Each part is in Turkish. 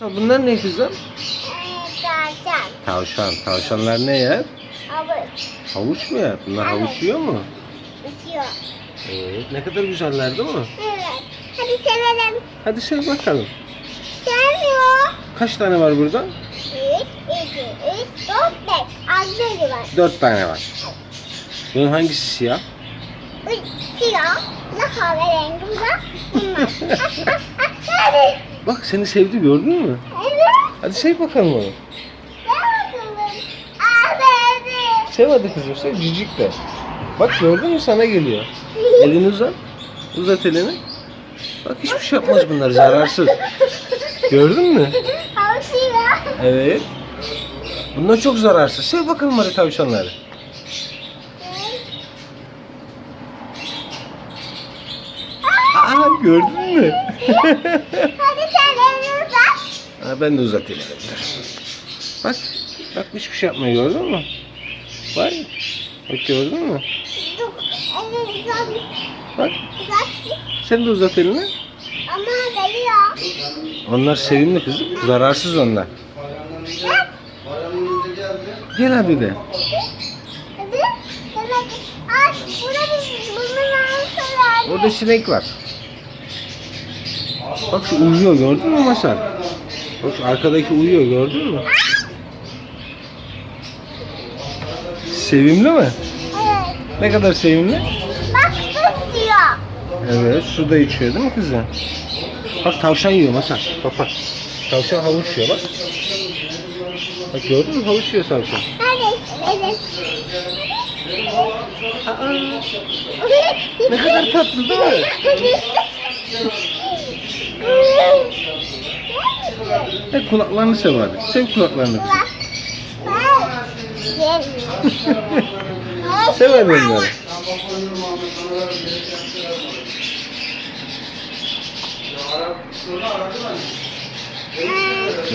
Bunlar ne kızım? Tavşan. Tavşan. Tavşanlar ne yer? Avuç. Havuç mu yer? Bunlar Evet. havuç yiyor mu? Uçuyor. Evet. Ne kadar güzeller değil mi? Evet. Hadi sevelim. Hadi sev bakalım. Gelmiyor. Kaç tane var burada? Üç, iki, üç, dört, beş. Az var. Dört tane var. Bunun hangisi siyah? Üç, siyah. Ne kahverengi bu da? Bunlar. Hadi. Bak seni sevdi gördün mü? Evet. Hadi sev bakalım onu. Abi. Sev hadi kızım sev cicik de. Bak gördün mü sana geliyor. Elini uzat. Uzat elini. Bak hiçbir şey yapmaz bunlar zararsız. Gördün mü? Tavşan. Evet. Bunlar çok zararsız. Sev bakalım hadi tavşanları. Aa gördün mü? Hadi sen elini uzat. Ben de uzatayım. Bak. Bak hiçbir şey yapmıyor gördün mü? Var ya. Bak gördün mü? Bak. Sen de uzat elini. Ama geliyor. Onlar sevimli kızım. Zararsız onlar. Gel hadi de. Orada sinek var. Bak şu uyuyor gördün mü Masar? Bak arkadaki uyuyor gördün mü? Sevimli mi? Evet. Ne kadar sevimli? Bak su diyor. Evet su da içiyor değil mi kızım? Bak tavşan yiyor Masar. Bak bak. Tavşan havuç yiyor bak. Bak gördün mü havuç yiyor tavşan. Hadi. Evet. Aa, ne kadar tatlı değil mi? Kulaklarını sev hadi. Sev kulaklarını. Sev hadi onları.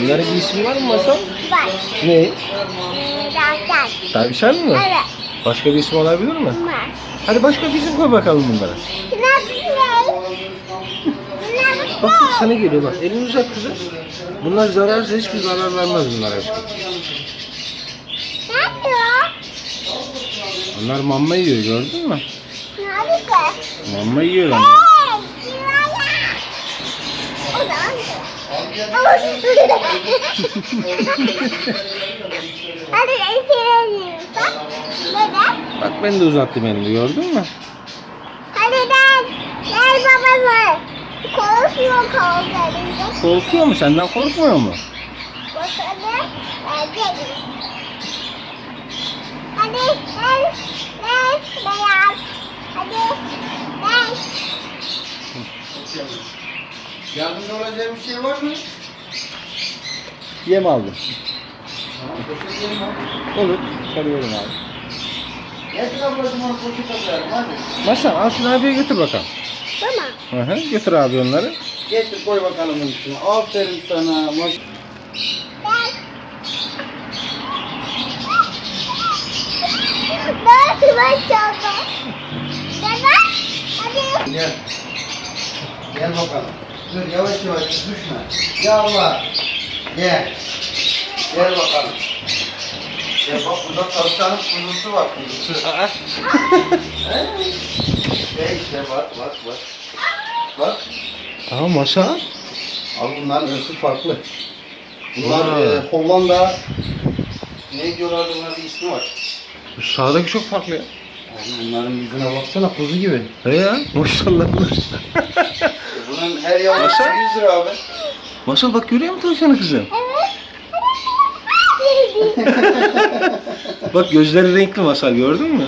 Bunların bir ismi var mı Masal? Bak. Ne? Tavşan. Tavşan mı? Evet. Başka bir isim olabilir mi? Var. Hadi başka bir isim koy bakalım bunlara. Şuna bir şey. Şuna bir Bak bak sana geliyor bak. Elini uzat kızım. Bunlar zararsız hiçbir zarar vermez bunlara aşkım. Ne yapıyor? Onlar mamma yiyor gördün mü? Yapıyor? Mamma yiyor onlar. Hey. O zaman Hadi. Neden? Bak ben de uzattım elimi gördün mü? Hadi gel. Gel babamı. Korkuyor kollarında. Korkuyor mu? Senden korkmuyor mu? Bakalım. Hadi. Gel. Beyaz. Hadi. Gel. Yardımcı olacağım bir şey var mı? Yem aldım. Olur. Sarıyorum abi. Getir ablacığım onu poşet atıyorum hadi. Başla al şunu abiye götür bakalım. Tamam. Hı hı. Götür abi onları. Getir koy bakalım bunun üstüne. Aferin sana. Maş Gel. Nasıl başladı? Neden? Hadi. Gel. Gel bakalım. Dur yavaş yavaş düşme. Yallah. Gel. Gel bakalım. Gel bak burada tavşanın kuzusu var kuzusu. Aa. Gel işte bak bak bak. Bak. Aa masa. Abi bunların ırkı farklı. Bunlar e, Hollanda ne diyorlar bunların bir ismi var. Bu sağdaki çok farklı ya. Abi bunların yüzüne baksana kuzu gibi. He ya maşallah. E, Bunun her yavrusu Nasıl? 100 lira abi. Masal bak görüyor musun tavşanı kızım? Bak gözleri renkli masal gördün mü?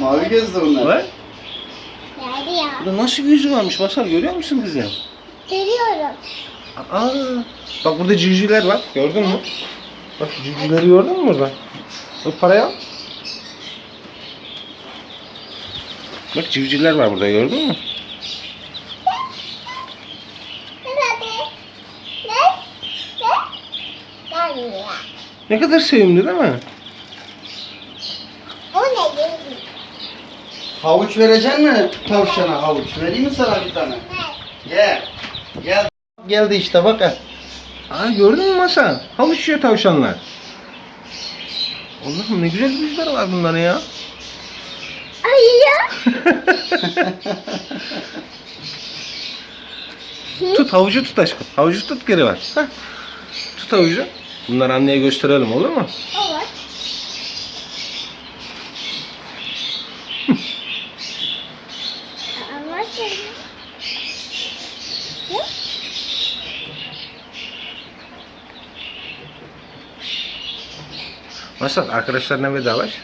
Mavi gözlü bunlar. Bak. Geldi ya. Burada nasıl bir yüzü varmış masal görüyor musun kızım? Görüyorum. Aa. Bak burada civcivler var gördün mü? Bak civcivleri gördün mü burada? Bak parayı al. Bak civcivler var burada gördün mü? Ne? Kadar sevimli değil mi? O ne? Havuç vereceksin mi tavşana havuç? Vereyim mi sana bir tane? Ne? Gel. Gel. Geldi işte bak. ha. Aa gördün mü Masa? Havuç yiyor tavşanlar. Allah'ım ne güzel yüzler var bunların ya. Ay ya. Tut havucu tut aşkım. Havucu tut geri ver. Heh. Tut havucu. Bunları anneye gösterelim olur mu? Evet. Ama sen... Ne? Masal arkadaşlarına vedalaş.